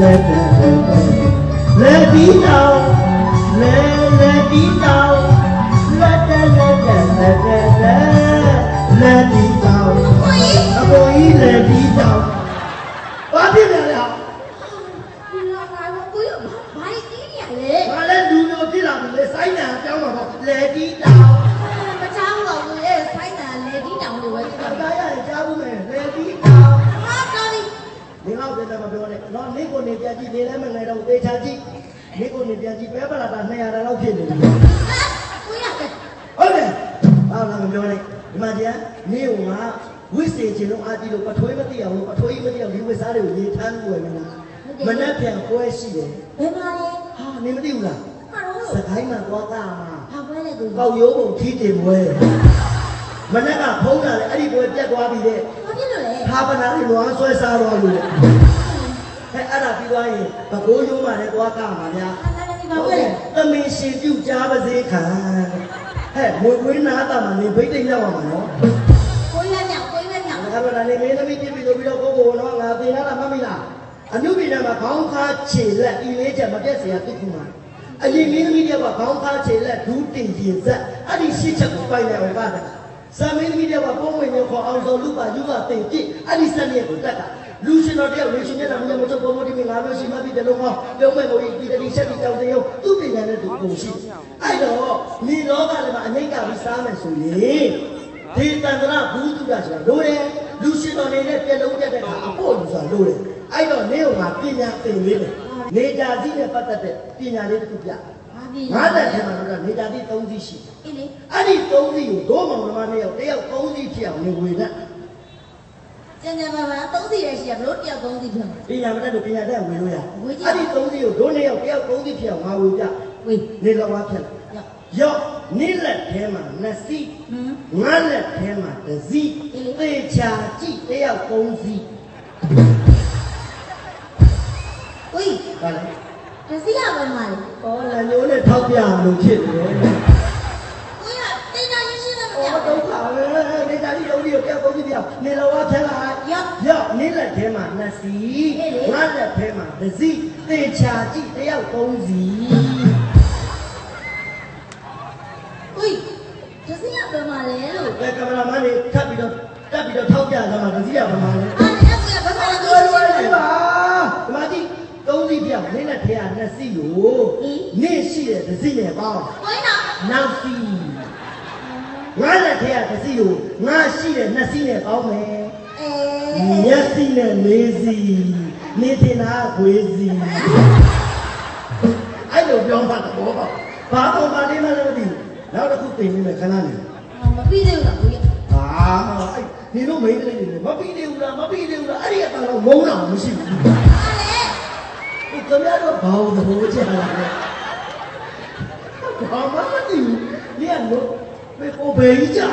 လဲလဲဒီတောင်လဲလဲဒီတောင်လက်တက်လက်တက်လက်တက်လဲဒီတောင်အပေါ်ကြီးလဲဒီတောင်ဘာဖြစ်လဲလဲဒီလာလာကိုရဘာကြီးကြီးရလဲဘာလဲလူမျိုးဖြစ်လာပြီလေစိုင်းနာပြောင်းမှာပေါ့လဲဒီတောင် နဲ့နော်နေကိုနေပြန်ကြည့်နေလဲမငယ်တော့သေချာကြည့်နေကိုနေပြန်ကြည့်ပဲပလာတာ200လောက်ဖြစ်နေပြီကိုရကဟုတ်တယ်ဘာလာမပြောနဲ့ဒီမှာကျန်နေကဝိစေခြင်းလို့အာတီလို့ပထွေးမသိအောင်လို့ပထွေးမသိအောင်ဒီဝိစားတွေကိုရေထမ်းလို့ရမလားမနှက်ပြန်ပွဲရှိတယ်ဘယ်မှာလဲဟာနေမသိဘူးလားဟာတော့စကိုင်းမှာသွားတာမှာဟာပွဲလေကိုကောက်ရိုးပုံထီးတင်ပွဲမနှက်ကဖုံးတာလေအဲ့ဒီပွဲပြတ်သွားပြီတဲ့ဘာဖြစ်လို့လဲဟာပနာလေးလွားဆွဲစားတော့လို့ အဲအဲ့ဒါပြီးသွားရင်ဘကိုးရိုးမှလည်းသွားကမှာဗျာ ဟာလာနေပါပွဲလေ သမင်ရှင်ပြုတ်ကြားပါစေခံဟဲ့မွေကွေးနာတာမှာနေဘိတ်တိတ်ရောက်မှာနော် ကိုရညကိုရည ငါကတော့လည်းမင်းသမီးပြပြီးလို့ပြီးတော့ကိုကိုတော့ငါသိလာတာမှတ်မိလားအနုပိနာမှာခေါင်းခါခြေလက်ဤလေးချက်မပြတ်เสียတိခုမှာအရင်မင်းသမီးတွေကခေါင်းခါခြေလက်ဒူးတင်ရင်ဆက်အဲ့ဒီရှစ်ချက်ကိုပိုင်တယ်ဟောပါတာ ဇမင်းသမီးတွေကပုံဝင်ရောခေါ်အောင်စောလူပါယူပါတင်ပြစ်အဲ့ဒီစက်ရက်ကိုတက်ကလူရှင်တော်တယောက်လူရှင်မျက်နှာမြင်မချုပ်ပေါ်ပေါ်ဒီငါမျိုးရှိမှပြီးတယ်လို့ဟောပြုံးမဲ့ကိုဒီတတိချက်ဒီတောင်တရုံသူ့ပညာနဲ့သူပုံရှိအဲ့တော့ဒီလောကထဲမှာအငိတ်ကပြီးစားမယ်ဆိုရင်ဒီတန်ត្រဘူးတုဒ္ဒဆိုတာလိုတယ်လူရှင်တော်နေတဲ့ပြက်လုံးတက်တဲ့အခါအဖို့လူဆိုတာလိုတယ်အဲ့တော့နေကပညာသင်လေးတယ်နေကြစီနဲ့ပတ်သက်တဲ့ပညာလေးတစ်ခုပြဘာပြီငါးသက်ထဲမှာတော့နေကြစီ၃စီးရှိတယ် အေးလေအဲ့ဒီသုံးစီကိုဒိုးမောင်နှမနှစ်ယောက်တယောက်သုံးစီဖြစ်အောင်နေဝေနဲ့ကျန်ကျန်ပါပါသုံးစီရရှိရဘလို့တယောက်သုံးစီဖြစ်မှာပညာမတတ်လို့ပညာတတ်ဝေလို့ရဝေကြည့်အဲ့ဒီသုံးစီကိုဒိုးနှစ်ယောက်တယောက်သုံးစီဖြစ်အောင်ငါဝေပြဝေးနေလောက်ဝါဖြစ်လာရောက်ရော့နိလက်ထဲမှာနှစ်စီဟမ်ငါလက်ထဲမှာတစ်စီအေးလေသေချာကြည့်တယောက်သုံးစီဝေးဟာလေတစီရပါမလားဩလညိုးနဲ့ထောက်ပြလို့ဖြစ်နေတယ် ကိုရတင်တာရရှိတယ်မ ဩ ပြော ဒုက္ခပဲနေကြစီသုံးစီကို တယောက်သုံးစီပြောင်းနေလောက်ဝါဖြစ်လာရောက်ရော့နိလက်ထဲမှာနှစ်စီအေးလေငါလက်ထဲမှာတစ်စီသေချာကြည့်တယောက်သုံးစီဝေးတစီရပါမလဲလို့အဲကင်မရာမန်လေးထပ်ပြီးတော့တက်ပြီးတော့ထောက်ပြလာမှာတစည်းရပါမှာလေအားလည်းကိုရဘာမှမလွယ်လွယ်လုပ်လေးဘူးပါဒီမှာကြည့်သုံးစီပြောင်းနင်းနဲ့ထဲကနှစ်စီကိုနင်းရှိတဲ့တစည်းနဲ့ပေါင်းကိုရနော်နောက်စီ ငါလက်ထဲကတစည်းကိုငါရှိတဲ့နှစ်စီနဲ့ပေါင်းမယ်အေမျက်စိနဲ့လေးစီနေတင်တာခွေးစီအဲ့လိုပြောမှတော့ဘာဘာမှမလေးမလို့မသိဘူးနောက်တစ်ခုပြင်နေမယ်ခဏနေးမပြီးသေးဘူးလားကိုရဟာအဲ့ဒီလိုမိန်းကလေးတွေမပြီးသေးဘူးလားမပြီးသေးဘူးလားအဲ့ဒီအတန်တော့ငုံတော့မရှိဘူးအားလေဒီကမြတော့ဘောင်းသဘောကျလာတယ်ဘာမှမသိဘူးဒီကလို့ ဘယ်ကိုဘယ်ကြီးကြာ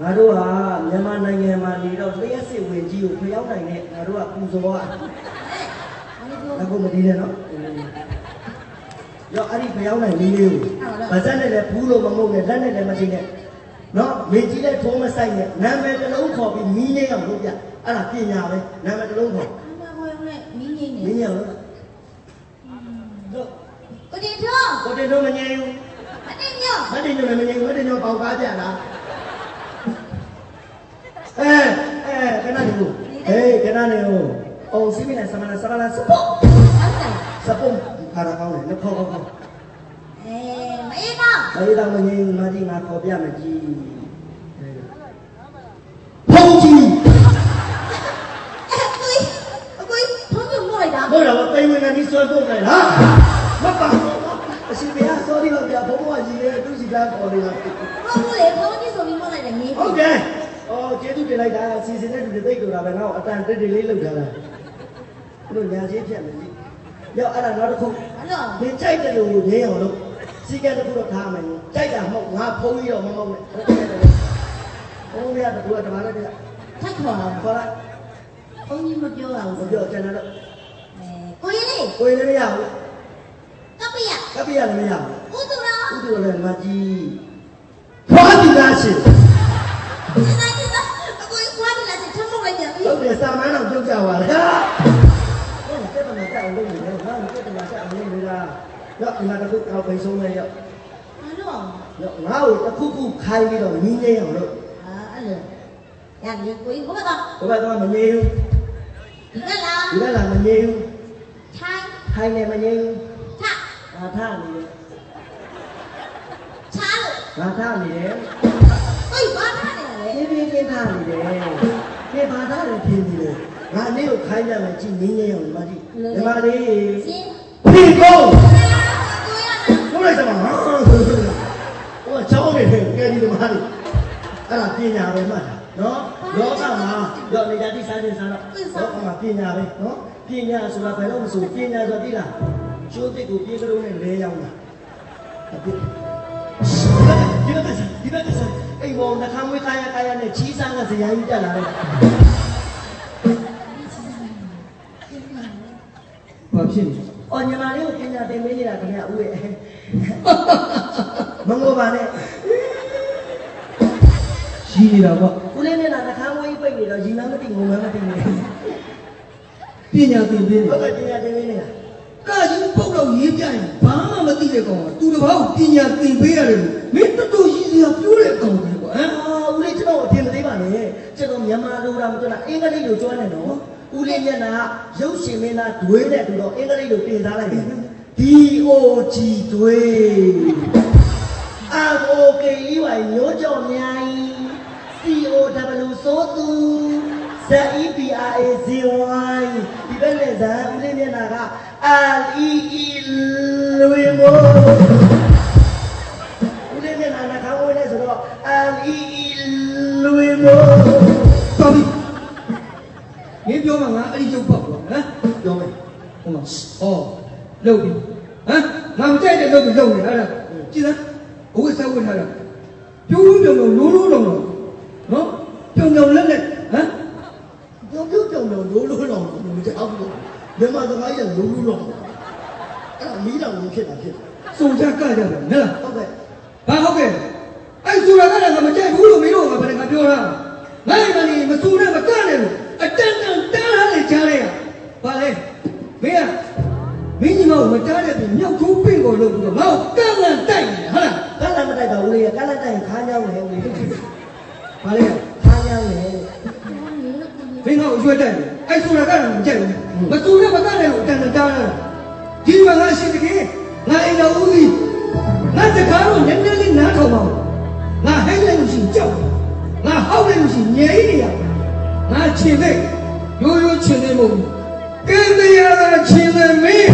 ငါတို့ဟာမြန်မာနိုင်ငံမှာနေတော့လျှက်စစ်ဝင်ကြီးကိုဖျောက်နိုင်တဲ့ငါတို့ကပူဇော်ရအခုမတည်နဲ့နော်ရောအဲ့ဒီဖျောက်နိုင်လေးလေးကိုဗဇက်နဲ့လည်းဘူးလို့မမုန်းနဲ့လက်နဲ့လည်းမသိနဲ့နော်မေကြီးလည်းထိုးမဆိုင်နဲ့နာမည်တစ်လုံးခေါ်ပြီးမီးနေအောင်လုပ်ပြအဲ့ဒါပညာပဲနာမည်တစ်လုံးခေါ်အမကိုရနဲ့မင်းကြီးနေမင်းရလို့တို့ကိုတင်ထောင်းကိုတင်တို့မငြိမ်ဘူးအတင်းညော မတင်တို့လည်းမငြိမ်ဘူးမတင်တို့ပေါက်ကားကြလားအဲအဲခဏနေဦးဟေးခဏနေဦးအောင်စီမီနဲ့ဆမနာဆမနာစပုတ်ဟုတ်တယ်စပုတ်ခါရကောင်းတယ်လက်ခေါ်ခေါ်ခေါ်အေးမအေးတော့မလေးတော့မငြိမ်ဘူးမကြီးငါခေါ်ပြမယ်ကြီးဖုန်ကြီးအဲ့ကိုအကိုဖုန်းညမို့လိုက်တာဟုတ်တော့တိမ်ဝင်ကနေဆွဲပုတ်လိုက်ဟာမပါ အရှင်ဘုရား sorry ပါဗျာဘုံဘဝကြီးရဲ့သူစီကားခေါ်နေတာဖုန်းလေဖုန်းကြီးဆိုပြီးမို့လိုက်တယ်ငေးဟုတ်ကဲ့။အော်ကျေးဇူးတင်လိုက်တာစီစဉ်တဲ့လူတွေသိကြတာပဲငါ့ကိုအတန်တက်တက်လေးလုပ်ထားတာ။ဘလို့ညာချင်းဖြတ်မယ်ကြီး။ရောက်အဲ့ဒါနောက်တစ်ခုအဲ့တော့မင်းကြိုက်တယ်လို့ငင်းအောင်လို့စီကံတစ်ခုတော့ထားမယ်။ကြိုက်တာမဟုတ်ငါဖုံးပြီးတော့မမဟုတ်နဲ့။ဟုတ်ကဲ့တယ်။ဘုံရတဲ့ကူကတမားလည်းပြထပ်ခေါ်တော့ခေါ်လိုက်ဖုန်းကြီးမပြောရမဘူးပြောကျွန်တော်တော့အဲကိုရလေးကိုယ်လည်းမရဘူး ကပ္ပိယ။ကပ္ပိယလည်းမရဘူးဥဒရာ။ဥဒ္ဒလည်းမကြီး။ဖွာတိသားရှင်ဒီနေ့ကအကိုခွားတယ်လားထပ်မို့လိုက်ပြန်ပြီဟုတ်တယ်စာမန်းတော်ပြုတ်ကြပါလား။မှာတော့ဒီမှာတစ်ခုတော့ပိန်ဆုံးမယ်ရောဘာလို့အောင်တော့ငါ့ကိုတစ်ခုခုခိုင်းပြီးတော့ညီးနေအောင်လို့အာအဲ့လိုရတယ်ကိုကြီးဘုရားဘယ်တော့မငြိဘူးဒီကလားဒီကလာမငြိဘူးထိုင်းခိုင်းနေမငြိဘူးထ ငါထားနေတယ်ချားလို့ငါထားနေတယ်အေးဘာထားနေလဲပြင်းပြင်းပြင်းထားနေတယ်ပြဘာသားလည်းပြင်းနေတယ်ငါနေ့ကိုခိုင်းကြမယ်ကြည့်ညီးနေအောင်ဒီမှာကြည့်ဒီမှာလေးရှင်းဖိကုန်းကိုရဘုရားစမဟာဟိုချောင်းနေတယ်ကဲဒီမှာလေအဲ့ဒါပညာပဲမှတ်တာနော်လောကမှာတော့နေရာတိစားခြင်းစားတော့လောကမှာပညာပဲနော်ပညာဆိုတာဘယ်တော့မဆိုပညာဆိုတာသိလား ကျိုးတစ်ကိုပြေကလေးနဲ့လဲရောက်တာဒီဘက်ကဒီဘက်ကအိမ်ပေါ်နှခမ်းမွေးခါရခါရနဲ့ချီးစားကဇရာကြီးတက်လာတယ်ဘာဖြစ်လဲအော်ညီမလေးကိုပညာသင်ပေးနေတာခင်ဗျဦးရဲ့မငိုပါနဲ့ရှိနေတာပေါ့ဦးလေးနဲ့နှခမ်းမွေးပိတ်နေတော့ရီမန်းမသိငုံမန်းမသိနေပညာသင်ပေးနေဟုတ်ကဲ့ပညာသင်ပေးနေတာ ကာကြီးပုတ်တော့ရေးပြရင်ဘာမှမသိတဲ့ကောင်ကသူတစ်ပေါက်ပညာသင်ပေးရတယ်လို့မင်းတော်တော်ကြီးစရာပြောတဲ့ကောင်ပဲကွာဟမ်အာဦးလေးကျွန်တော်အထင်မသေးပါနဲ့ကျွန်တော်မြန်မာလိုတာမပြောတာအင်္ဂလိပ်လိုကျွမ်းနေတော့ဦးလေးမျက်နှာရုပ်ရှင်မင်းသားဒွေးတဲ့သူတော့အင်္ဂလိပ်လိုတင်စားလိုက်တယ် D O G ဒွေး R O K E Y ညိုးကြော်မြိုင် C O W ဆိုသူ Z E P R A Z Y ဒီဘက်နဲ့ဇာဦးလေးမျက်နှာက R E E လွေမို့ဦးလေးမျက်နှာနှာခေါင်းဝဲနေဆိုတော့အမ်အီအီလွေမို့တော်ပြီမင်းပြောမှငါအဲ့ဒီရုပ်ပေါက်တော့ဟမ်ပြောမယ်ဟိုမှာဩလုတ်ပြီဟမ်ငါမကြိုက်တဲ့လုတ်ကိုလုတ်နေအဲ့ဒါကြည်လားဘုရားဆောက်ဝတ်ထားတာပြိုးပြိုးပြုံပြုံလိုးလိုးလုံးလုံးနော်ပြုံပြုံလက်လက်ဟမ် ပြုံပြုံပြုံပြုံလိုးလိုးလောင်လို့မကြောက်ဘူးမြန်မာသမိုင်းကလိုးလိုးလောင်အဲ့ဒါမီးတောင်ကြီးဖြစ်တာဖြစ်တယ်စုံကြကကြတယ်ဟဲ့လားဟုတ်ကဲ့ဘာဟုတ်ကဲ့အဲ့ဆိုတာကလည်းငါမကြိုက်ဘူးလို့မင်းတို့ကဘယ်နဲ့ငါပြောတာငါ့မနေမစူနဲ့မကနဲ့လို့အတန်တန်တားထားလေကြားလိုက်ရဘာလဲမင်းကမင်းကြီးမကိုမတားတဲ့ပြင်မြောက်ထိုးပင့်ကိုလို့ပြီးတော့ငါ့ကိုကန့်လန့်တိုက်နေဟုတ်လားကလန်မတိုက်ပါဦးလေးကကလန်တိုက်ရင်ခါးညောင်းတယ်ဦးလေးဘာလဲခါးညောင်းတယ်မ င်းငါ့ကိုရွှဲတိုက်တယ်အဲ့ဆိုတာကလည်းမကြိုက်ဘူးမစူနဲ့မကနဲ့လို့အတန်တန်တားထားတာဒီမှာငါရှိတကယ်ငါအိမ်တော်ဦးကြီးငါတကားတော့နည်းနည်းလေးနားထောင်ပါဦးငါဟိတ်လိုက်လို့ရှိရင်ကြောက်တယ်ငါဟောက်လိုက်လို့ရှိရင်ငြိမ်းနေရငါချင်တဲ့ရိုးရိုးချင်တဲ့မဟုတ်ဘူးကဲတရားချင်တဲ့မင်း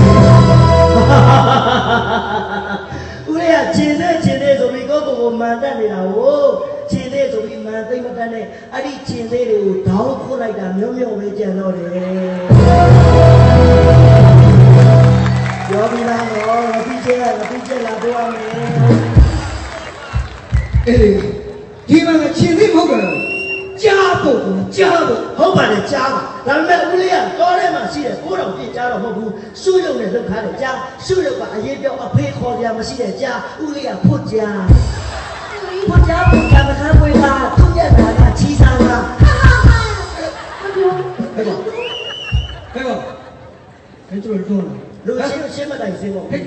ဦးလေးကခြေနဲ့ခြေနဲ့ဆိုပြီးကိုယ့်ကိုယ်ကိုမှန်တတ်နေတာကိုခြေ နဲ့ဆိုပြီးမှန်သိမ့်မတတ်နဲ့အဲ့ဒီခြေသေးတွေကိုဒေါင်းခုတ်လိုက်တာမျိုးမျိုးပဲကြံတော့တယ်ပြောပြီးသားတော့ငပိချက်ကငပိချက်လာပြောရမယ်အေးဒီမှာငါချင်သေးမဟုတ်ဘူးကြားဖို့ကွာကြားဖို့ဟုတ်ပါတယ်ကြားပါဒါပေမဲ့ဦးလေးကတောထဲမှာရှိတဲ့ကိုးတော်ပြစ်ကြားတော့မဟုတ်ဘူးရှုရုပ်နဲ့လှုပ်ခါတယ်ကြားရှုရုပ်ကအရေးပြောအဖေခေါ်ကြမရှိတဲ့ကြားဦးလေးကဖွတ်ကြားဖွတ်ကြားဖွ အဲ့တို့လုံးလူရှင်းရှင်းမတိုင်စင်းပေါ့ဟဲ့မင်း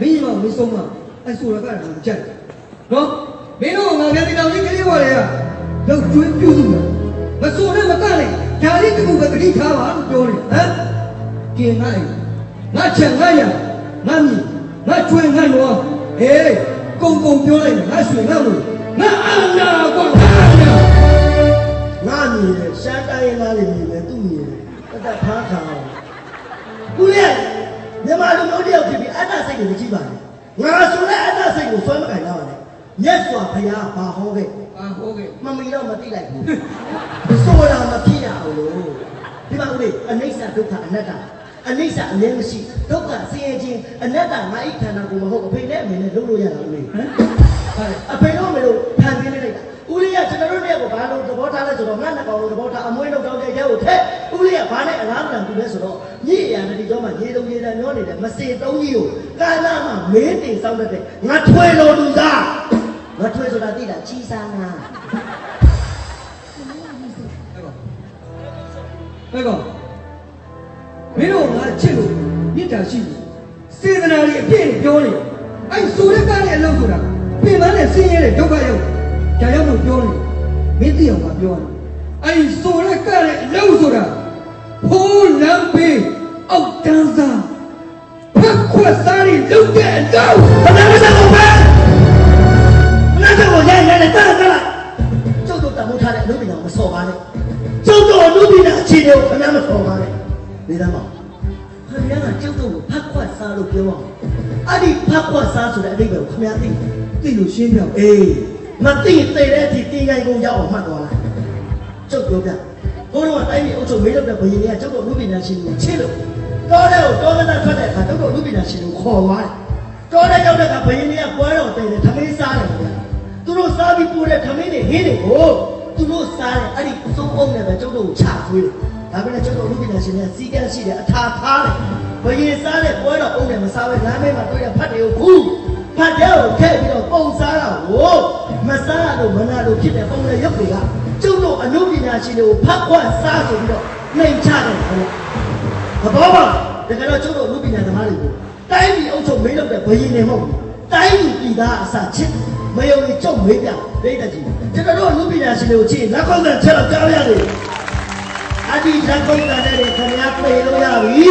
ကြီးမမဆုံးမအဲ့ဆိုတာကလည်းမကြိုက်နော်မင်းတို့ငါပြန်တောင်ကြီးကလေးပေါ်လေကလောက်ကျွေးပြုစုတယ်မဆိုနဲ့မကနဲ့ဒါလေးတခုပဲတတိထားပါလို့ပြောတယ်ဟမ်ကျင်ငါ့ငါချက်ငါရငါမြည်ငါကျွေးငါလောဟေးကုံကုံပြောလိုက်ငါရွှေငါလို့ငါအာနာကွာငါအာနာငါမြည်တယ်ရှမ်းတိုင်းရင်းသားတွေမြည်တယ်သူ့မြ ည်တယ်တတ်တတ်ဖားခါအောင်ဦးလေးမြန်မာလူမျိုးတယောက်ဖြစ်ပြီးအတ္တစိတ်ကိုမကြည့်ပါနဲ့ငါဆိုတဲ့အတ္တစိတ်ကိုဆွဲမကင်တော့ပါနဲ့မြတ်စွာဘုရားဘာဟောခဲ့အာဟုတ်ကဲ့မမီတော့မသိလိုက်ဘူးဆိုတာမဖြစ်ရအောင်လို့ဒီမှာဦးလေးအနိစ္စဒုက္ခအနတ္တအနိစ္စအမြဲမရှိဒုက္ခဆင်းရဲခြင်းအနတ္တငါအိခန္ဓာကိုမဟုတ်အဖေနဲ့အမေနဲ့လုပ်လို့ရတာဦးလေးဟမ်ဟာလေအဖေတို့မေတို့ဖန်ဆင်းလိုက်တာဦးလေးကကျွန်တော်တို့တည်းကဘာလို့သဘောထားလဲဆိုတော့ငါနှစ်ကောင်လို့သဘောထားအမွေးလောက်တောင်းတဲ့ရဲကိုထက် ဦးလေးကဘာနဲ့အလားတန်ကူလဲဆိုတော့မြည်ရတဲ့ဒီကြောမှာရေတုံရေတန်မျောနေတဲ့မစေတုံးကြီးကိုကာလာမှာမင်းတင်ဆောင်တဲ့ငါထွေတော်သူသားငါထွေဆိုတာသိတာချီစားငါဟဲ့ကောင်ဟဲ့ကောင်မင်းတို့ငါချစ်လို့မေတ္တာရှိတယ်စေတနာတွေအပြည့်နဲ့ပြောနေအဲ့ဆိုရက်ကားနဲ့အလုပ်ဆိုတာပြင်ပန်းနဲ့ဆင်းရဲတဲ့ဒုက္ခရောက်ဒါကြောင့်မို့ပြောနေမင်းသိအောင်ငါပြောတယ်အဲ့ဆိုရက်ကားနဲ့အလုပ်ဆိုတာ ဖိုးလမ်းပေးအောက်တန်းစားဖက်ခွက်စားတွေလုပ်တဲ့အလုပ်ဘယ်နဲ့တော့ပဲမနာတော့ရိုက်ရိုက်နဲ့တတ်တတ်ကျုပ်တို့တမိုးထားတဲ့အမှုပညာမစော်ပါနဲ့ကျုပ်တို့အမှုပညာအခြေအနေကိုခဏမစော်ပါနဲ့နေသားမောင်ခင်ဗျားကကျုပ်တို့ကိုဖတ်ခွက်စားလို့ပြောအောင်အဲ့ဒီဖတ်ခွက်စားဆိုတဲ့အဓိပ္ပာယ်ကိုခင်ဗျားသိတယ်သိလို့ရှင်းပြအေးမသိသေးတဲ့အထိတင်းကိုင်းကုန်ရောက်အောင်မှတ်သွားလိုက်ကျုပ်ပြောပြ ဘိုးတော်ကတိုင်းပြည်အုပ်ချုပ်မေးလို့တဲ့ဘုရင်တွေကကျုပ်တို့အမှုပညာရှင်ကိုချစ်လို့တော်တဲ့ကိုတော်ကတဲ့ထွက်တဲ့အခါကျုပ်တို့အမှုပညာရှင်ကိုခေါ်သွားတယ်တော်တဲ့ရောက်တဲ့အခါဘုရင်တွေကပွဲတော်တည်တယ်ထမင်းစားတယ်ခင်ဗျာသူတို့စားပြီးပို့တဲ့ထမင်းတွေဟင်းတွေကိုသူတို့စားတယ်အဲ့ဒီအစုံအုံနဲ့ပဲကျုပ်တို့ကိုချသွေးတယ်ဒါပေမဲ့ကျုပ်တို့အမှုပညာရှင်တွေကစီကန်းရှိတယ်အထာထားတယ်ဘုရင်စားတဲ့ပွဲတော်အုံနဲ့မစားဘဲလမ်းမေးမှာတွေ့တဲ့ဖတ်တွေကိုခုဖတ်တဲ့ကိုထည့်ပြီးတော့ပုံစားတာကိုမစားရလို့မနာလို့ဖြစ်တဲ့ပုံနဲ့ရုပ်တွေက ကျုပ်တို့အမှုပညာရှင်တွေကိုဖတ်ခွတ်စားဆိုပြီးတော့နှိမ်ချတယ်ခင်ဗျာမတော်ပါတကယ်တော့ကျုပ်တို့လူပညာသမားတွေကိုတိုင်းပြည်အုပ်ချုပ်မေးလို့တဲ့ဘယင်းနေမဟုတ်ဘူးတိုင်းပြည်ပြည်သားအစချစ်မယုံရင်ကျုပ်မေးပြဒိဋ္ဌကြီးကျွန်တော်တို့လူပညာရှင်တွေကိုချစ်လက်ခုပ်နဲ့ချက်တော့ကြားရရတယ်အဒီလက်ခုပ်နဲ့လည်းခင်ဗျားပြေလို့ရပြီ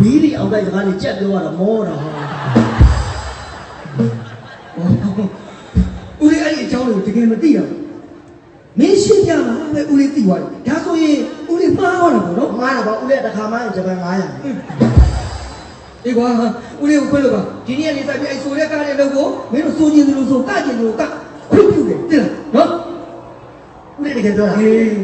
ဘီဒီအောင်တဲ့စကားလေးကြက်ပြောရတာမောတာဟာဦးလေးအဲ့ဒီအ ကြောင်းကိုတကယ်မသိတော့မင်းရှင်းပြမှာပဲဦးလေးသိသွားတယ်ဒါဆိုရင်ဦးလေးမှားသွားတာပေါ့နော်မားတာပါဦးလေးတစ်ခါမှဂျပန်900ဒီကွာဦးလေးကိုခွင့်လို့ပါဒီနေ့လေးစားပြီးအဲ့ဆိုတဲ့ကားလေးလုပ်ဖို့မင်းတို့စိုးကျင်သလိုဆိုကကျင်သလိုကခွင့်ပြုတယ်သိလားနော် ဦး လေးတကယ်ပြောတာ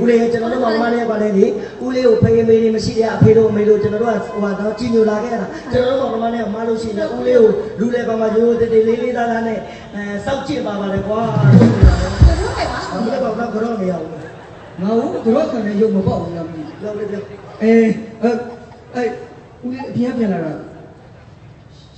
ဦးလေးကျွန်တော်တို့မောင်မလေးကလည်းလေဦးလေးကိုဖေးမေးနေမရှိတဲ့အဖေတို့အမေတို့ကျွန်တော်တို့ကဟိုတော့ကြီးညိုလာခဲ့တာကျွန်တော်တို့မောင်မလေးကမလို့ရှိရင်ဦးလေးကိုလူလေပါမှာရိုးရိုးတေးတေးလေးလေးသားသားနဲ့အဲစောက်ကြည့်ပါပါလေကွာတို့လိုက်ပါဦးလေးကတော့ကတော့နေရအောင်ငါတို့ခံနေရုပ်မပေါက်ဘူးလားမသိပြောပြပြအေးအဲ့အဲ့ဦးလေးအပြင်းပြန်လာတာ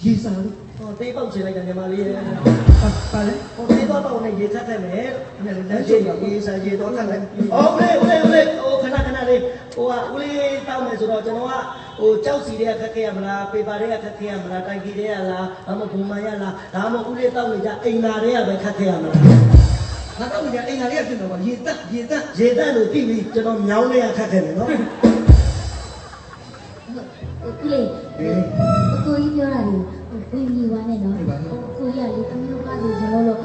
ရေစာလို့ ဟောတေးပေါက်ချင်လိုက်တယ်ညီမလေးရဲ့ပါပါလေဟောတေးပေါက်ပေါက်နဲ့ရေခတ်ခဲ့မယ်လမ်းရှိရေစာရေတော့ခတ်လိုက်ဟောဦးလေးဦးလေးဦးလေးဟိုခဏခဏလေးဟိုကဦးလေးတောင်းမယ်ဆိုတော့ကျွန်တော်ကဟိုကြောက်စီတွေကခက်ခဲရမလားပေပါတွေကခက်ခဲရမလားတိုင်ကြီးတွေကလားဒါမှမဟုတ်ဘုံမရလားဒါမှမဟုတ်ဦးလေးတောင်းနေကြအိမ်သာတွေကပဲခက်ခဲရမလားငါတော့ကြာအိမ်သာလေးကဖြစ်တော့ပါရေတက်ရေတက်ရေတန့်လို့ပြီးပြီကျွန်တော်မြောင်းလေးရခက်ခဲတယ်နော်ဦးလေးအကိုကြီးပြောတာလေ ကိုကြီးဝါနဲ့နော်ကိုကြီးကလေသမီးတို့ကားဆိုကျွန်တော်တို့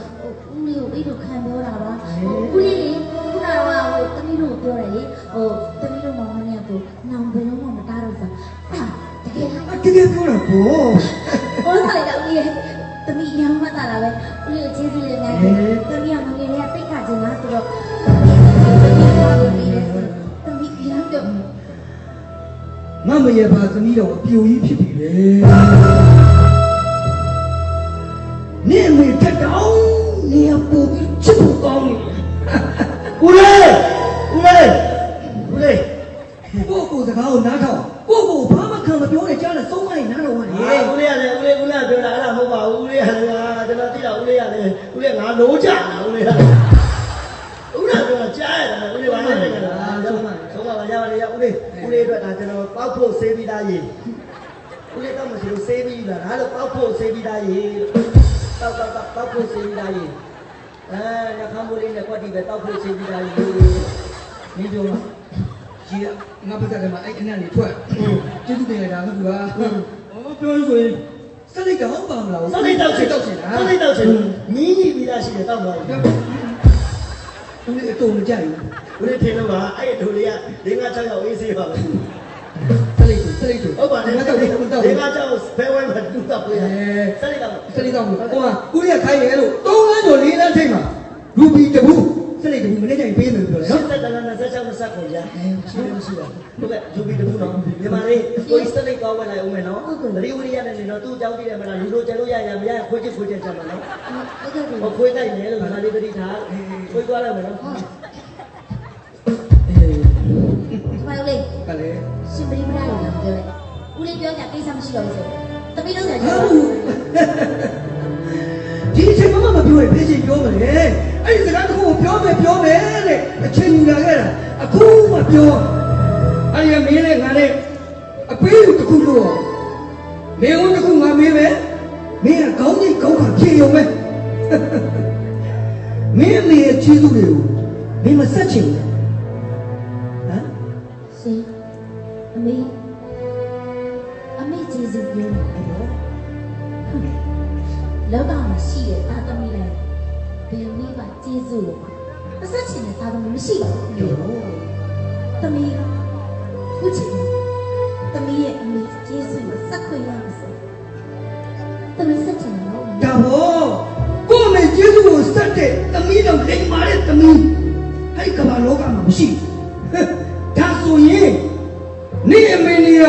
ဦးလေးကိုအိတ်တို့ခံပြောတာပါဦးလေးလေခုနကဟိုသမီးတို့ပြောတယ်လေဟိုသမီးတို့မောင်မနဲ့ကိုနောင်ဘယ်တော့မှမတားတော့စားတကယ်လားအတကယ်ပြောတာပေါ့ဟောထားလိုက်တာဦးလေးသမီးရောင်းမှတာလားပဲဦးလေးကိုကျေးဇူးလေးများတယ်သမီးကငငယ်လေးကတိတ်ခါချင်လားဆိုတော့သမီးရောင်းတော့မမရပါသမီးတော်အပြိုကြီးဖြစ်ပြီလေန င့်မေတက်တောင်းနေရပူပြီးချစ်ဖို့ကောင်းနေဦးလေးဦးလေးဦးလေးကိုယ့်ကိုယ်စကားကိုနားထောင်ကိုယ့်ကိုယ်ဘာမှခံမပြောနဲ့ကြားနဲ့ဆုံးမနေနားတော်ဝင်ဟေးလေဦးလေးရတယ်ဦးလေးဦးလေးပြောတာအဲ့ဒါမဟုတ်ပါဘူးဦးလေးရတယ်ကျွန်တော်သိတာဦးလေးရတယ်ဦးလေးငါလုံးကြတာဦးလေးရတယ်ဦးလေးပြောတာကြားရတာဦးလေးဘာလဲလဲလားဆုံးပါပါရပါလေရဦးလေးဦးလေးအတွက်ဒါကျွန်တော်ပောက်ဖို့ဆေးပြီးသားရေဦးလေးတော့မရှိလို့ဆေးပြီးလာဒါလို့ပောက်ဖို့ဆေးပြီးသားရေ တောက်တောက်တောက်ပောက်ဖို့ဆေးပြီးသားရေအဲညခမ်းမိုးလေးနဲ့ကွက်တီပဲတောက်ဖို့ဆေးပြီးသားရေမင်းပြောလားကြီးငါပတ်သက်တယ်မှာအဲ့ခဏနေထွက်ကျေးဇူးတင်လိုက်တာမဟုတ်လားအော်ပြောလို့ဆိုရင်စက်လိုက်တော့ပါမလားစလိတ်တောက်ချင်တောက်ချင်တာစလိတ်တောက်ချင်မင်းကြီးပြီးသားရှိတယ်တောက်ပါဦးဦးလေးအတုံးမကြိုက်ဦးလေးထင်လို့ပါအဲ့ဒီတို့လေးက၄၅6ရောက်အေးဆေးပါပဲဘူး စက်လိုက်ဆိုစက်လိုက်ဆိုဟုတ်ပါနဲ့ငါတော့တော့တော့၄၅6ဘဲဝဲမှာတူတော့ပြရစလိတ်တောက်စက်လိုက်တော့ဟိုကဦးလေးကခိုင်းတယ်လို့၃လမ်းကျော်၄လမ်းထိပ်မှာရူဘီတဘူးစက်လိုက်တဘူးမနေ့ကျရင်ပေးမယ်ပြောတယ်ရှနော်စ်သက်တန်း26 29ကိုရရှိတယ်မရှိတာဟုတ်ကဲ့ဂျူဘီတခုနော်မြန်မာလေးကိုစလိတ်ကောင်းဝင်လိုက်အောင်မယ်နော်တတိဝရိယနဲ့နေတော့သူ့အကြောင်းသိတယ်မလားလူတို့ကျလို့ရရမရခွေးချစ်ခွေးချစ်ကြမှာနော်ဟုတ်ကဲ့ဟိုခွေးတိုက်တယ်လို့မြန်မာလေးတတိထားခွေးသွားလိုက်မယ်နော် ဒီမှာဦးလေးကလည်းရှင်ပရိပရာလို့ပြောတယ်ဦးလေးပြောကြကိစ္စမရှိတော့ဘူးဆိုသမီးတို့ဆိုဟာတော့ဒီအချိန်မှမပြောရင်ဘယ်ချိန်ပြောမလဲအဲ့ဒီစကားတစ်ခုကိုပြောမယ်ပြောမယ်တဲ့အချိန်ယူလာခဲ့တာအခုမှပြောအဲ့ဒီကမင်းနဲ့ငါနဲ့အပေးလူတစ်ခုလို့မင်းဦးတစ်ခုငါမေးမယ်မင်းကခေါင်းကြီးခေါင်းကဖြေရုံပဲမင်းအမေရဲ့ချီးသူတွေကိုမင်းမဆက်ချင်ဘူး နေအမေနေရ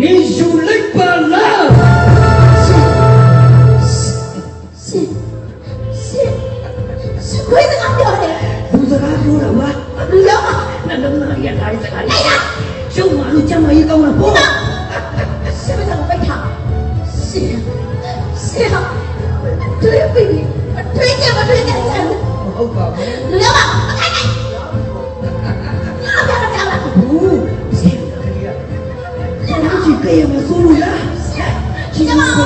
နေယူလိုက်ပါလားရှင်ရှင်ရှင်ခွေးစကားပြောတယ်လူစကားပြောတာဝါလူရောနှလုံးသားရထားတဲ့စကားလေးကျုံမလို့ ဘာကြီးကဲမဆိုးလို့လားရှင်မအော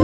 င်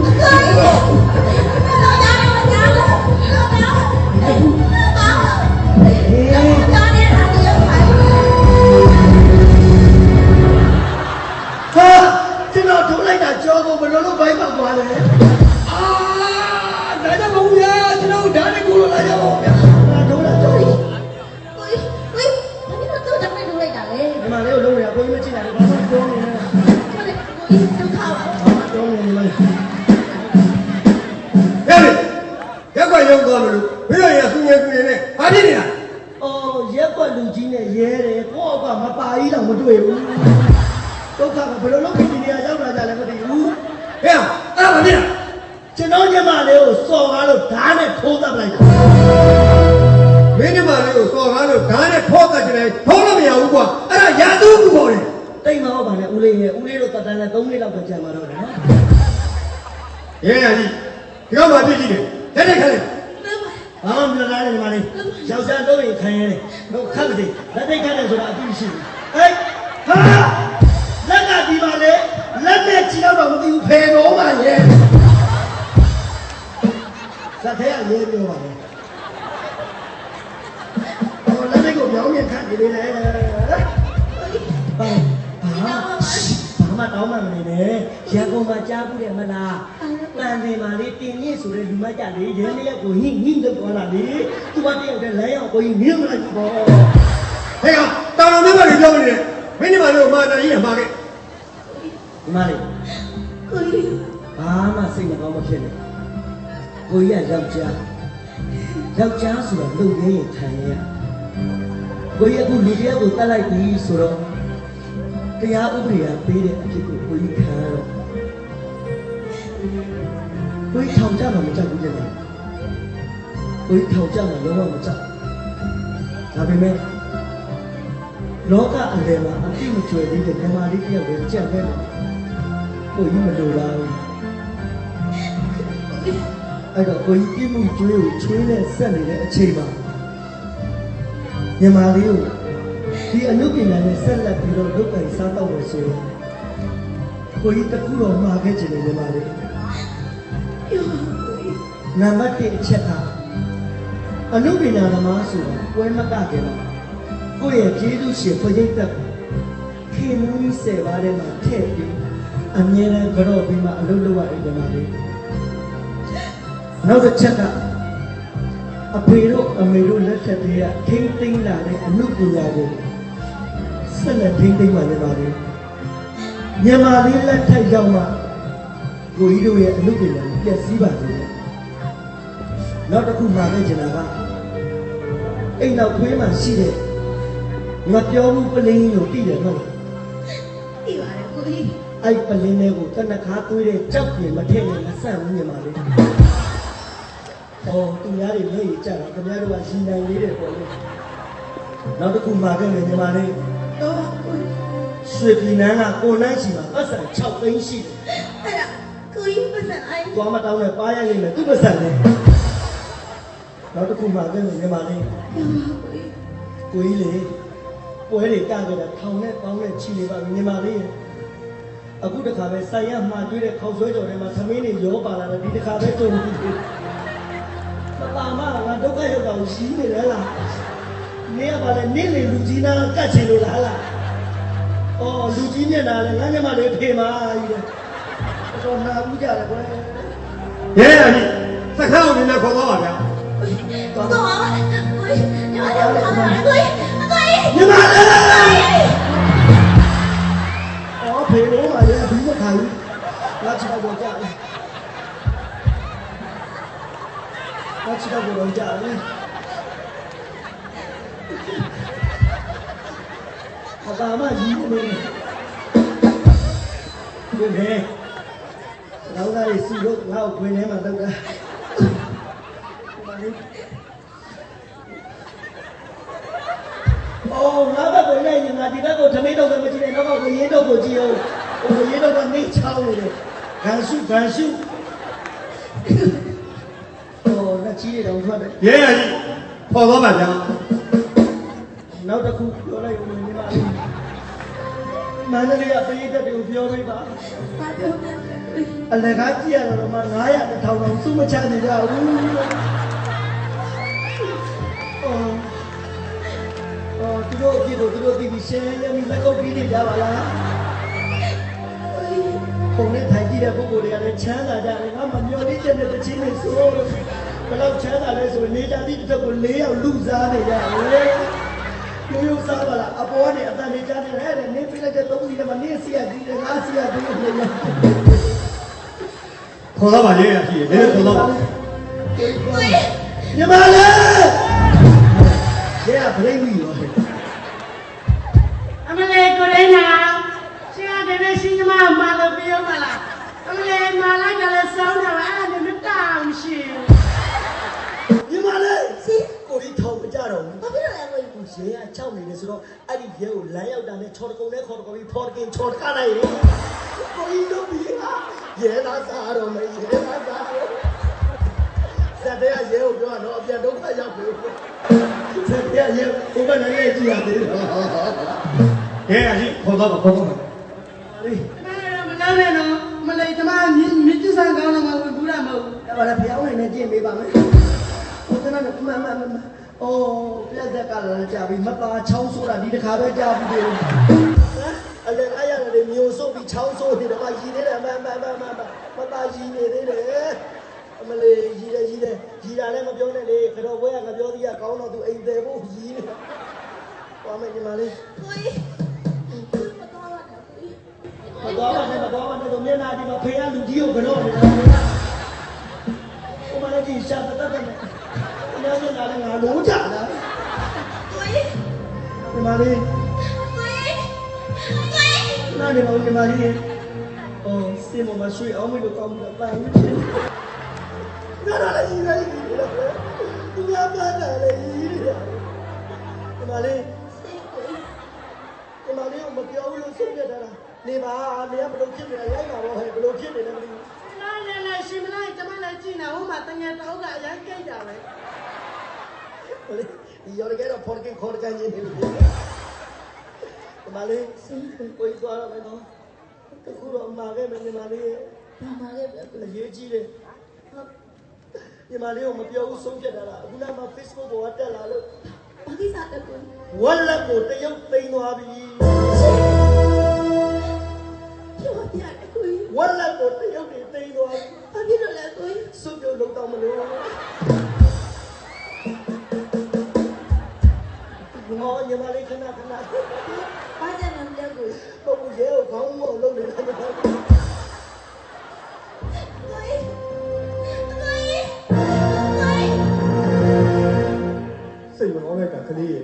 နဲ့ဖောက်တတ်ကြတယ်ဖောက်လို့မရဘူးကွာအဲ့ဒါရာသူကူပေါ်တယ်တိတ်မဟုတ်ပါနဲ့ဦးလေးရဲ့ဦးလေးတို့တက်တန်းနဲ့3မိနစ်လောက်ပဲကြာမှာတော့တယ်နော်ရဲရကြီးဒီကောင်မှပြစ်ကြည့်တယ်လက်နဲ့ခက်လိုက်ဘာမှမပြောနိုင်ဘူးညီမလေးယောက်ျားတော့ရင်ခံရတယ်တော့ခတ်တယ်လက်ထိတ်ခတ်တယ်ဆိုတာအသိရှိဘူးဟဲ့ဟာလက်ကဒီပါလေလက်နဲ့ချီတော့မသိဘူးဖယ်တော့ပါရဲ့ဇက်ထဲကရေးပြောပါလေ ပြောင်းပြန်ခတ်နေလေဘာဘာဘာမှတောင်းမှမနေနဲ့ရန်ကုန်မှာကြားဘူးတယ်မလားတန်တယ်မာလေးတင်မြင့်ဆိုတဲ့လူမကြလေရဲလေးကိုဟင်းဟင်းလို့ပြောတာလေသူကတယောက်တည်းလမ်းရောက်ကိုကြီးမြင်မလိုက်ဘူးပေါ့ဟဲ့ကောင်တောင်တော်မျိုးတွေပြောနေတယ်မင်းဒီမှာလေးကိုမာတာကြီးရမှာခဲ့ဒီမလေးကိုကြီးဘာမှစိတ်မကောင်းမဖြစ်နဲ့ကိုကြီးကယောက်ျားယောက်ျားဆိုတော့လုံရင်းရင်ခံရ ကိုကြီးအခုလူတရားကိုတတ်လိုက်ပြီဆိုတော့တရားဥပဒေကပေးတဲ့အဖြစ်ကိုကိုကြီးခံရတော့ကိုကြီးထောင်ကြမှာမကြောက်ဘူးကြတယ်ကိုကြီးထောင်ကြမှာလုံးဝမကြောက်ဒါပေမဲ့လောကအလယ်မှာအပြစ်မကျွယ်သေးတဲ့ဓမ္မလေးတစ်ယောက်ကိုကြက်ပဲကိုကြီးမလိုပါဘူးအဲ့တော့ကိုကြီးပြမှုကျွေးကိုချွေးနဲ့ဆက်နေတဲ့အချိန်မှာ မြန်မာလေးကိုဒီအနုပညာနဲ့ဆက်လက်ပြီးတော့လုပ်ကိုင်စားတော့လို့ဆိုရင်ကိုကြီးတခုတော့မှာခဲ့ချင်တယ်မြန်မာလေးနံပါတ်1အချက်ကအနုပညာသမားဆိုတာပွဲမကကြတော့ကိုယ့်ရဲ့ကျေးဇူးရှင်ဖွင့်သက်ကိုခင်မီးဆယ်ပါးထဲမှာထည့်ပြီးအမြဲတမ်းကြော့ပြီးမှအလုပ်လုပ်ရတယ်မြန်မာလေးနောက်တစ်ချက်က အဖေတို့အမေတို့လက်ထက်တွေကထိမ့်သိမ့်လာတဲ့အမှုပညာကိုဆက်လက်ထိမ့်သိမ့်ပါနေပါလေမြန်မာလေးလက်ထက်ရောက်မှကိုကြီးတို့ရဲ့အမှုပညာကိုပြည့်စည်ပါစေနောက်တစ်ခုမှာလည်းကျင်တာကအိမ်နောက်ခွေးမှာရှိတဲ့ငါပြောမှုပလင်းကြီးကိုတည်တယ်နော်သိပါတယ်ကိုကြီးအဲ့ပလင်းလေးကိုတနခါသွေးတဲ့ကြောက်ပြင်မထည့်နဲ့မဆန့်ဘူးမြန်မာလေး။ အော်သူများတွေလက်ရကြတာခင်ဗျားတို့ကရှင်နိုင်လေးတယ်ပေါ့လေ။နောက်တစ်ခုမှာခဲ့မယ်မြန်မာလေးတော့ကိုကြီးရွှေပြည်နန်းကကိုနန်းရှိမှာပတ်စံ6သိန်းရှိတယ်အဲ့ဒါကိုကြီးပတ်စံအိုင်း။သွားမတောင်းနဲ့ပါရလိမ့်မယ်သူ့ပတ်စံလေးနောက်တစ်ခုမှကဲညီမလေးကိုကြီးလေပွဲတွေကကြတာထောင်နဲ့ပေါင်းနဲ့ချီနေပါညီမလေးအခုတခါပဲဆိုင်ရမှာကျွေးတဲ့ခေါက်ဆွဲကြော်ထဲမှာသမင်းတွေရောပါလာတယ်ဒီတခါပဲတုံပြီးမ ပါမငါဒုက္ခရောက်တာကိုရှိနေလဲလားနေရပါလေနေလေလူကြီးနာကတ်ချင်လို့လားလားအော်လူကြီးမျက်နှာလဲငါမျက်မှလေးဖေမာကြီးတယ်တော့နာဘူးကြတယ်ကွယ်ရဲရကြီးစခန်းကိုနည်းနည်းခေါ်သွားပါဗျာတော့ပါကိုကြီးညီမတို့ထားပါကိုကြီးကိုကြီးညီမလေးအော်ဖေလို့ပါလေဘူးမခံဘူးလာချစ်တော့ကြတယ် ချစ်တော့ကြတယ်အပါမကြီးနေတယ်ဒီနေ့တော့လည်းစီလို့ငါ့ကိုခွင်ထဲမှာတော့တာအော်ငါဘက်ကိုလည်းရင်ငါဒီဘက်ကိုထမင်းတော့မကြည့်နဲ့တော့ကိုရင်းတော့ကိုကြည့်အောင်ကိုရင်းတော့ကနေချောင်းနေတယ်ဂန်ရှုဂန်ရှုအော်လ က်ချီးတွေတော့ထွက်တယ်ရဲရကြီးခေါ်သွားပါဗျာနောက်တစ်ခုပြောလိုက်ဦးညီမလေးမန္တလေးကပြည်သက်တွေကိုပြောပေးပါဘာပြောလဲကိုကြီးအလကားကြည့်ရတော့မှ900တစ်ထောင်တော့စုမချနေကြဘူးအော်အော်သူတို့အကြည့်ကိုသူတို့သိပြီးရှင်းရမိလက်ကုပ်ပြီးနေကြပါလားပုံနဲ့ထိုင်ကြည့်တဲ့ပုဂ္ဂိုလ်တွေကလည်းချမ်းသာကြတယ်ငါမမျော်လင့်ချက်နဲ့တစ်ချင်းနဲ့ဆိုလို့ ဘယ်တော့ချမ်းသာလဲဆိုနေကြသည့်တစ်သက်ကို၄ယောက်လူစားနေကြတယ်ရိုးရိုးစားပါလားအပေါ်ကနေအတန်နေကြတယ်ဟဲ့နေပြလိုက်တဲ့သုံးစီထဲမှာနေစီရဒီငါစီရဒီနေရခေါ်သွားပါရဲရကြီးနည်းနည်းခေါ်သွားပါညီမလေးရဲကပြိမိရော ရဲက၆နေတယ်ဆိုတော့အဲ့ဒီရဲကိုလမ်းရောက်တာနဲ့ချော်တကုံနဲ့ခေါ်တကုံပြီးဖော်တကင်ချော်တကားလိုက်ရင်ကိုရီတို့ပြီးဟာရဲသားစားတော့မယ်ရဲသားစားတော့ဇက်တဲ့ရဲကိုပြောတော့အပြန်ဒုက္ခရောက်ပြီဇက်တဲ့ရဲဘုရားနဲ့ကြည့်ရသေးတယ်ရဲရကြီးခေါ်သွားပါခေါ်သွားပါလေးမဲတော့မလုံးနဲ့တော့မလေးကျမမြင့်မြင့်စံကောင်းတော့မှဝင်ဘူးတာမဟုတ်ဘူးအဲ့ပါလေဖျောင်းနေနဲ့ကြည့်ပေးပါမယ်ဟိုကနကမမမမ အော်ပြက်သက်ကလည်းကြာပြီမပါချောင်းဆိုတာဒီတစ်ခါပဲကြာပြီလေဟမ်အဲ့ဒါအဲ့ရတယ်မျိုးစုပ်ပြီးချောင်းဆိုးနေတော့ရည်သေးတယ်မမမမမပါရည်နေသေးတယ်အမလေးရည်တယ်ရည်တယ်ရည်တာလည်းမပြောနဲ့လေခတော်ဘွဲကငါပြောသေးရကောင်းတော့သူအိမ်တယ်ဖို့ရည်နေဟောမယ်ညီမလေးကိုကြီးမတော်ပါနဲ့ကိုကြီးမတော်ပါနဲ့မတော်ပါနဲ့တော့မျက်နှာဒီမှာဖေးရလူကြီးကိုကတော့နေတာဟိုမလေးကြီးရှာတတ်တယ်အ များကြီးလာလည်းငါလုံးကြလားကိုကြီးညီမလေးကိုကြီးကိုကြီးနားနေပါဦးညီမလေးအော်စင်မမရှိအောင်မလို့ကောင်းတာပန်းဦးချင်းနားရလည်းကြီးလည်းကြီးတယ်သူများပန်းတာလည်းကြီးတယ်ညီမလေးညီမလေးကိုမပြောဘူးလို့ဆုံးဖြတ်တာလားနေပါနေကဘလို့ဖြစ်နေတာလိုက်ပါတော့ဟဲ့ဘလို့ဖြစ်နေလဲမသိဘူးလာလေလေရှင်မလိုက်ကျမလည်းကြည့်နေဟိုမှာတငယ်တောင်းကအရင်ကြိတ်တာပဲ ဒီရောကတော့ဖော်ကင်ခေါ်ကန်နေတယ်ညီမလေးကိုကြီးသွားတော့မယ်နော်တခုတော့မှာခဲ့မယ်ညီမလေးဘာမှလည်းပြောအရေးကြီးတယ်ညီမလေးကိုမပြောဘူးဆုံးဖြတ်တာလားအခုနမှ Facebook ပေါ်ကတက်လာလို့ဘာကိစ္စလဲကိုကြီးဝက်လက်ကိုတရုတ်သိမ်းသွားပြီပြောပြတယ်ကိုကြီးဝက်လက်ကိုတရုတ်တွေသိမ်းသွားပြီဘာဖြစ်လို့လဲကိုကြီးစွပ်ပြုတ်လုံးတော့မလို့ ငေါညီမလေးခဏခဏဘာကြမ်းလဲကိုကြီးပုံရဲကိုခေါင်းမောလုံးနေတယ်မဟုတ်ဘူးကိုကြီးကိုကြီးကိုကြီးစိတ်မကောင်းတဲ့ကကလေးရဲ့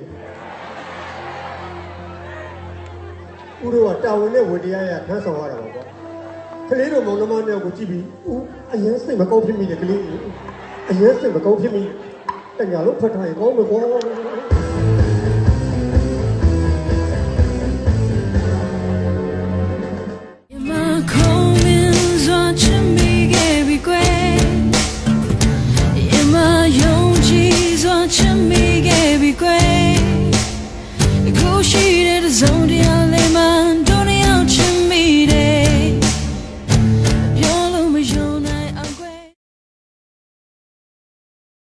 ဦးတို့ကတာဝန်နဲ့ဝတ္တရားရထမ်းဆောင်ရတာပါကွာကလေးတို့မောင်နှမနှစ်ယောက်ကိုကြည့်ပြီးဦးအရင်စိတ်မကောင်းဖြစ်မိတယ်ကလေးအရင်စိတ်မကောင်းဖြစ်မိတညာလို့ဖတ်ထားရင်ကောင်းမယ်ကွာ ရှိတဲ့တစုံတရား